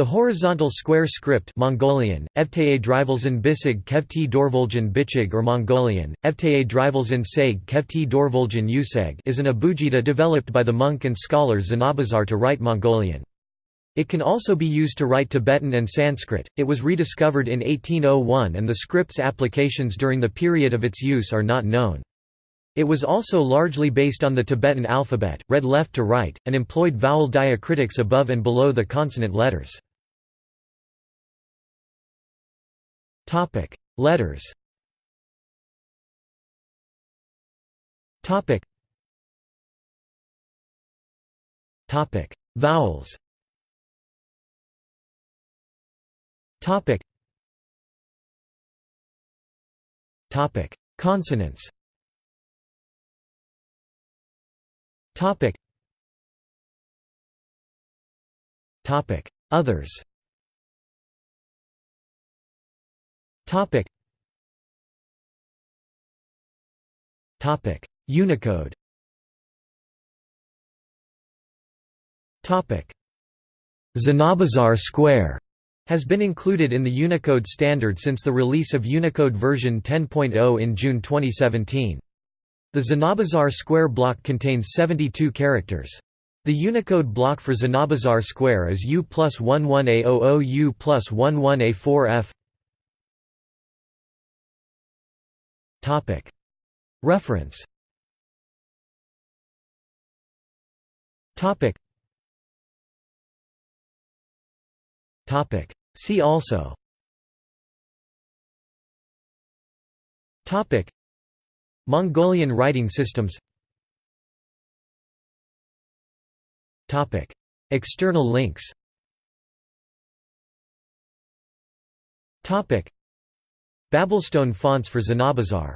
The horizontal square script Mongolian, Evtae Drivelsen Bisig Kevti Dorvoljan Bichig or Mongolian, Evtae Drivelsen Seg Kevti Dorvoljan Useg is an abugida developed by the monk and scholar Zanabazar to write Mongolian. It can also be used to write Tibetan and Sanskrit. It was rediscovered in 1801 and the script's applications during the period of its use are not known. It was also largely based on the Tibetan alphabet, read left to right, and employed vowel diacritics above and below the consonant letters. Topic: Letters. Topic. Topic: Vowels. Topic. Topic: Consonants. Topic. Topic: Others. Topic. Topic: Unicode. Topic: Zanabazar Square has been included in the Unicode standard since the release of Unicode version 10.0 in June 2017. The Zanabazar square block contains 72 characters. The Unicode block for Zanabazar square is U plus 11A00 U plus 11A4F Reference. See also. Topic. Mongolian writing systems. External links Babelstone fonts for Zanabazar